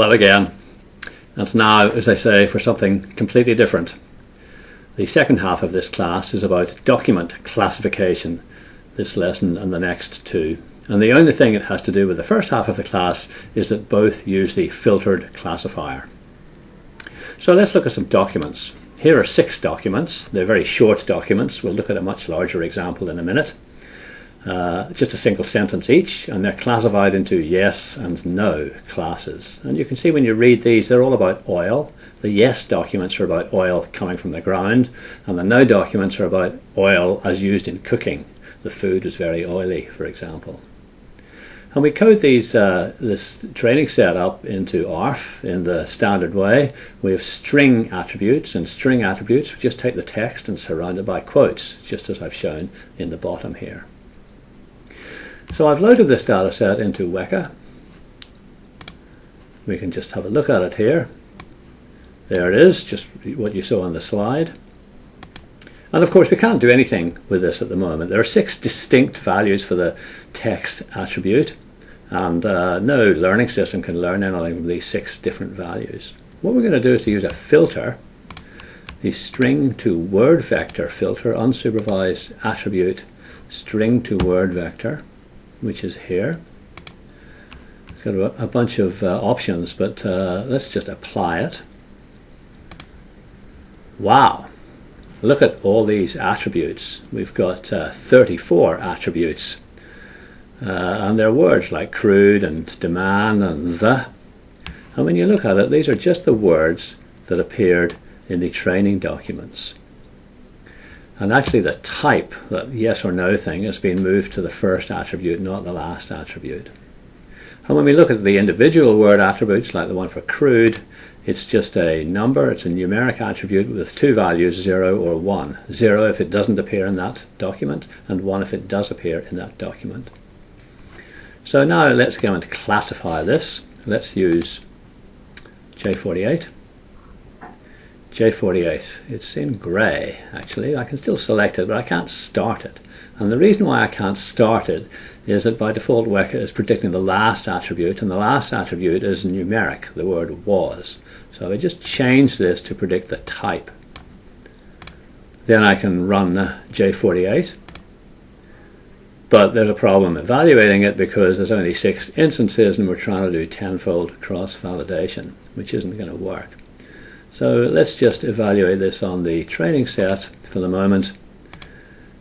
Hello again. And now, as I say, for something completely different. The second half of this class is about document classification, this lesson and the next two. And the only thing it has to do with the first half of the class is that both use the filtered classifier. So let's look at some documents. Here are six documents. They're very short documents. We'll look at a much larger example in a minute. Uh, just a single sentence each, and they're classified into yes and no classes. And you can see when you read these, they're all about oil. The yes documents are about oil coming from the ground, and the no documents are about oil as used in cooking. The food is very oily, for example. And we code these uh, this training set up into ARFF in the standard way. We have string attributes, and string attributes, we just take the text and surround it by quotes, just as I've shown in the bottom here. So I've loaded this data set into Weka. We can just have a look at it here. There it is, just what you saw on the slide. And of course we can't do anything with this at the moment. There are six distinct values for the text attribute and uh, no learning system can learn anything from these six different values. What we're going to do is to use a filter, the string to word vector filter, unsupervised attribute string to word vector which is here. It's got a, a bunch of uh, options, but uh, let's just apply it. Wow! Look at all these attributes. We've got uh, 34 attributes. Uh, and they're words like crude and demand and the. And when you look at it, these are just the words that appeared in the training documents. And actually the type, that yes or no thing, has been moved to the first attribute, not the last attribute. And when we look at the individual word attributes, like the one for crude, it's just a number, it's a numeric attribute with two values, 0 or 1. 0 if it doesn't appear in that document, and 1 if it does appear in that document. So now let's go and classify this. Let's use J48. J48. It's in grey actually. I can still select it but I can't start it. And the reason why I can't start it is that by default Weka is predicting the last attribute and the last attribute is numeric, the word was. So I just change this to predict the type. Then I can run J48 but there's a problem evaluating it because there's only six instances and we're trying to do tenfold cross-validation which isn't going to work. So let's just evaluate this on the training set for the moment.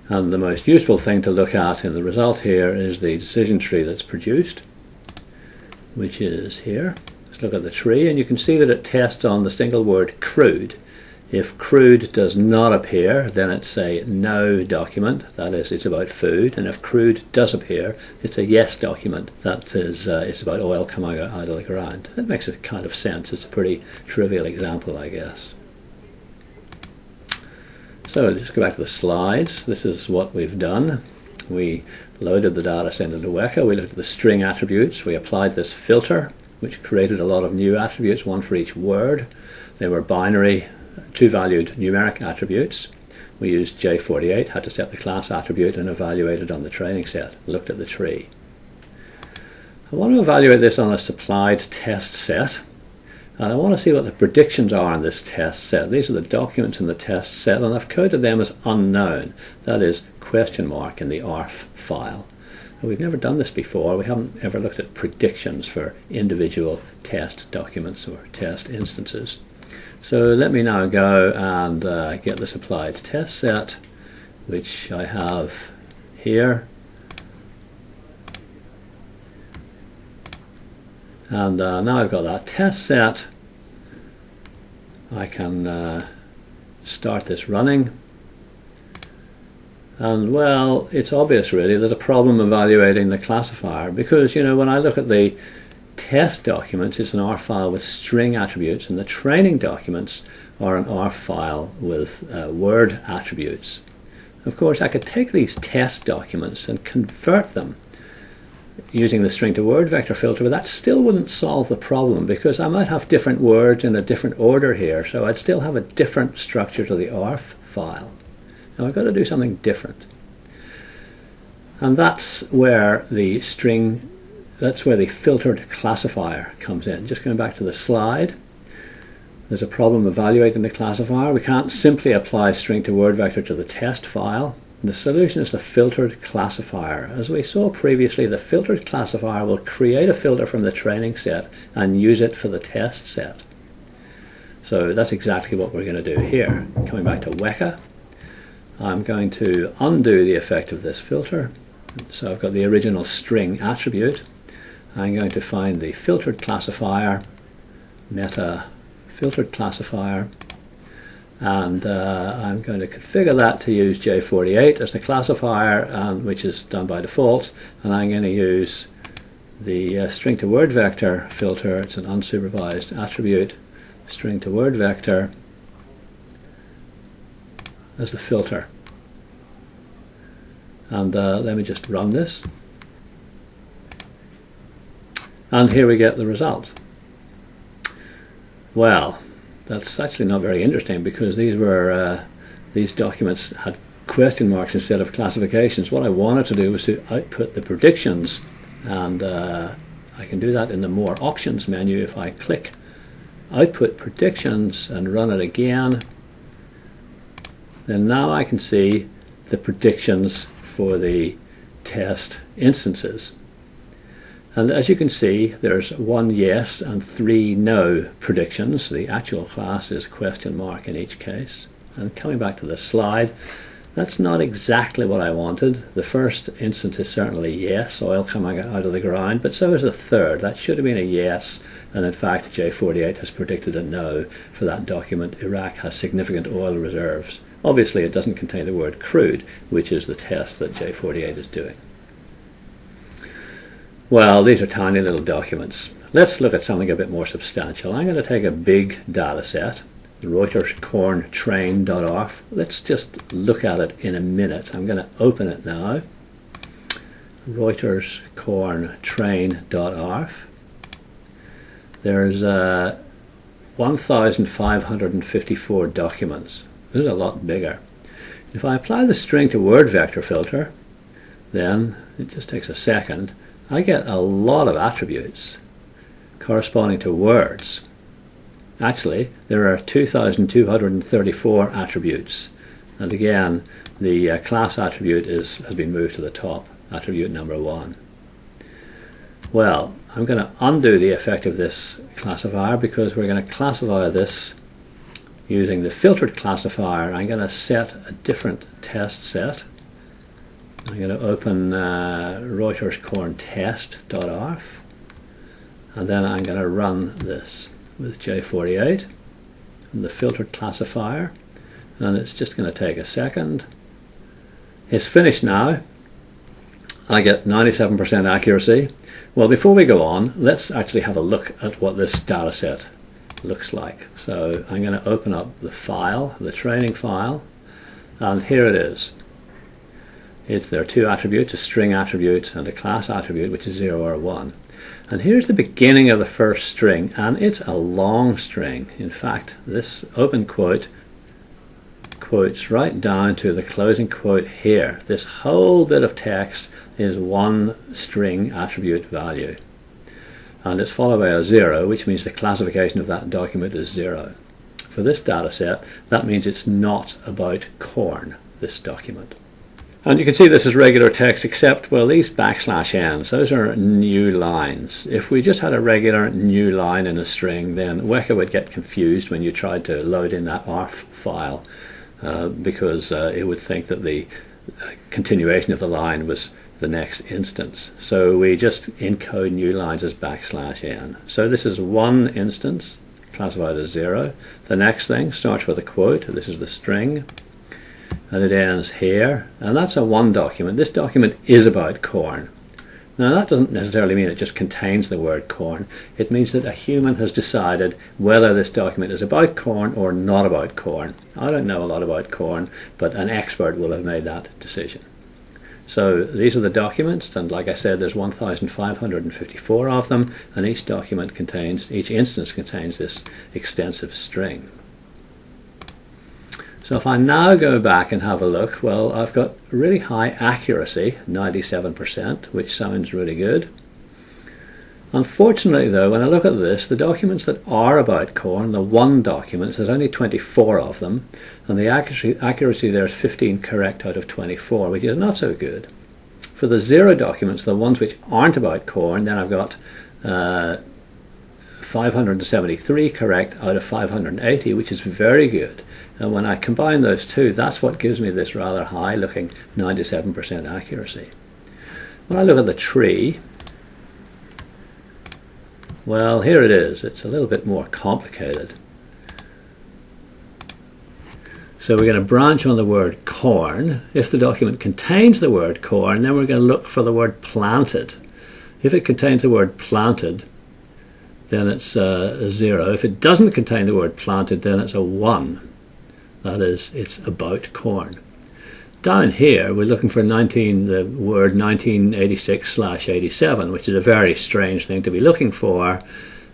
And the most useful thing to look at in the result here is the decision tree that's produced, which is here. Let's look at the tree and you can see that it tests on the single word crude. If crude does not appear, then it's a no document, that is, it's about food. And if crude does appear, it's a yes document, that is, uh, it's about oil coming out of the ground. That makes a kind of sense. It's a pretty trivial example, I guess. So let's just go back to the slides. This is what we've done. We loaded the data set into Weka. We looked at the string attributes. We applied this filter, which created a lot of new attributes, one for each word. They were binary two-valued numeric attributes. We used J48, had to set the class attribute and evaluated on the training set, looked at the tree. I want to evaluate this on a supplied test set and I want to see what the predictions are in this test set. These are the documents in the test set and I've coded them as unknown, that is question mark in the ARFF file. And we've never done this before, we haven't ever looked at predictions for individual test documents or test instances. So let me now go and uh, get the supplied test set, which I have here. And uh, now I've got that test set, I can uh, start this running. And well, it's obvious really, there's a problem evaluating the classifier because, you know, when I look at the test documents is an ARFF file with string attributes and the training documents are an ARFF file with uh, word attributes. Of course I could take these test documents and convert them using the string to word vector filter but that still wouldn't solve the problem because I might have different words in a different order here so I'd still have a different structure to the ARFF file. Now I've got to do something different and that's where the string that's where the filtered classifier comes in. Just going back to the slide, there's a problem evaluating the classifier. We can't simply apply string to word vector to the test file. The solution is the filtered classifier. As we saw previously, the filtered classifier will create a filter from the training set and use it for the test set. So that's exactly what we're going to do here. Coming back to Weka, I'm going to undo the effect of this filter. So I've got the original string attribute. I'm going to find the filtered classifier, meta filtered classifier, and uh, I'm going to configure that to use J48 as the classifier, um, which is done by default, and I'm going to use the uh, string to word vector filter. It's an unsupervised attribute, string to word vector as the filter. And uh, let me just run this. And here we get the result. Well, that's actually not very interesting because these were uh, these documents had question marks instead of classifications. What I wanted to do was to output the predictions and uh, I can do that in the more options menu if I click output predictions and run it again then now I can see the predictions for the test instances and as you can see, there's one yes and three no predictions. The actual class is question mark in each case. And coming back to the slide, that's not exactly what I wanted. The first instance is certainly yes, oil coming out of the ground, but so is the third. That should have been a yes, and in fact J48 has predicted a no for that document. Iraq has significant oil reserves. Obviously it doesn't contain the word crude, which is the test that J48 is doing. Well, these are tiny little documents. Let's look at something a bit more substantial. I'm going to take a big data set, Reuters corn. Let's just look at it in a minute. I'm going to open it now. Reuters corn. There's uh, 1,554 documents. This is a lot bigger. If I apply the string to word vector filter, then it just takes a second I get a lot of attributes corresponding to words. Actually, there are 2,234 attributes. And again, the uh, class attribute is, has been moved to the top, attribute number one. Well, I'm going to undo the effect of this classifier because we're going to classify this using the filtered classifier. I'm going to set a different test set I'm going to open uh, Reuters corn test.arff and then I'm going to run this with J48 and the filtered classifier and it's just going to take a second. It's finished now. I get 97% accuracy. Well, before we go on, let's actually have a look at what this data set looks like. So I'm going to open up the file, the training file, and here it is. It, there are two attributes, a string attribute and a class attribute, which is 0 or 1. And here's the beginning of the first string, and it's a long string. In fact, this open quote quotes right down to the closing quote here. This whole bit of text is one string attribute value. And it's followed by a 0, which means the classification of that document is 0. For this data set, that means it's not about corn, this document. And you can see this is regular text except, well, these backslash n's, those are new lines. If we just had a regular new line in a string, then Weka would get confused when you tried to load in that arff file uh, because uh, it would think that the uh, continuation of the line was the next instance. So we just encode new lines as backslash n. So this is one instance classified as zero. The next thing starts with a quote. This is the string and it ends here. And that's a one document. This document is about corn. Now that doesn't necessarily mean it just contains the word corn. It means that a human has decided whether this document is about corn or not about corn. I don't know a lot about corn but an expert will have made that decision. So these are the documents and like I said there's 1554 of them and each document contains each instance contains this extensive string so if I now go back and have a look, well, I've got really high accuracy, 97%, which sounds really good. Unfortunately though, when I look at this, the documents that are about corn, the one documents, there's only 24 of them, and the accuracy, accuracy there is 15 correct out of 24, which is not so good. For the zero documents, the ones which aren't about corn, then I've got uh, 573 correct out of 580, which is very good. And when I combine those two, that's what gives me this rather high looking 97% accuracy. When I look at the tree, well, here it is. It's a little bit more complicated. So we're going to branch on the word corn. If the document contains the word corn, then we're going to look for the word planted. If it contains the word planted, then it's uh, a zero. If it doesn't contain the word planted, then it's a one. That is, it's about corn. Down here, we're looking for 19, the word 1986 slash 87, which is a very strange thing to be looking for.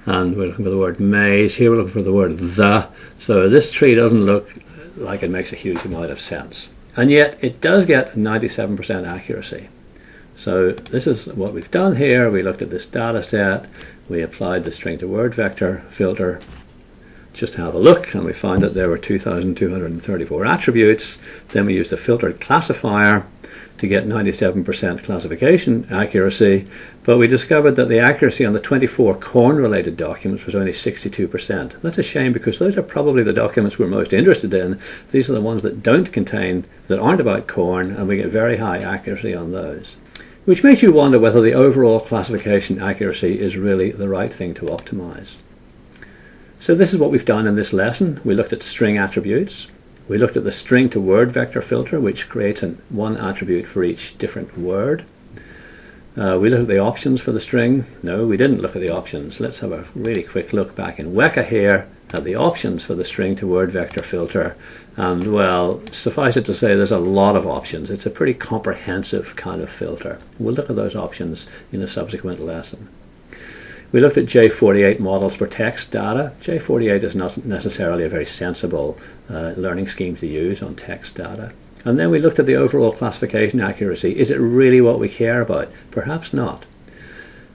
And we're looking for the word maize. Here we're looking for the word the. So this tree doesn't look like it makes a huge amount of sense. And yet it does get 97% accuracy. So this is what we've done here. We looked at this data set. We applied the string to word vector filter just to have a look and we found that there were 2,234 attributes. Then we used a filtered classifier to get 97% classification accuracy, but we discovered that the accuracy on the 24 corn-related documents was only 62%. That's a shame because those are probably the documents we're most interested in. These are the ones that don't contain, that aren't about corn, and we get very high accuracy on those which makes you wonder whether the overall classification accuracy is really the right thing to optimize. So this is what we've done in this lesson. We looked at string attributes. We looked at the string to word vector filter, which creates an, one attribute for each different word. Uh, we looked at the options for the string. No, we didn't look at the options. Let's have a really quick look back in Weka here at the options for the string to word vector filter. And well, suffice it to say, there's a lot of options. It's a pretty comprehensive kind of filter. We'll look at those options in a subsequent lesson. We looked at J48 models for text data. J48 is not necessarily a very sensible uh, learning scheme to use on text data. And then we looked at the overall classification accuracy. Is it really what we care about? Perhaps not.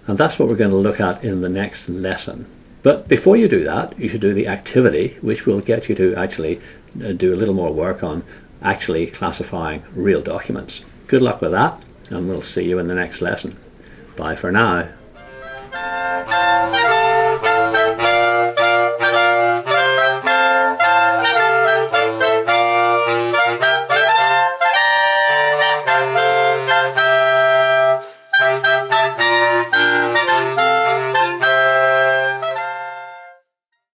And that's what we're going to look at in the next lesson. But before you do that, you should do the activity, which will get you to actually uh, do a little more work on actually classifying real documents. Good luck with that, and we'll see you in the next lesson. Bye for now.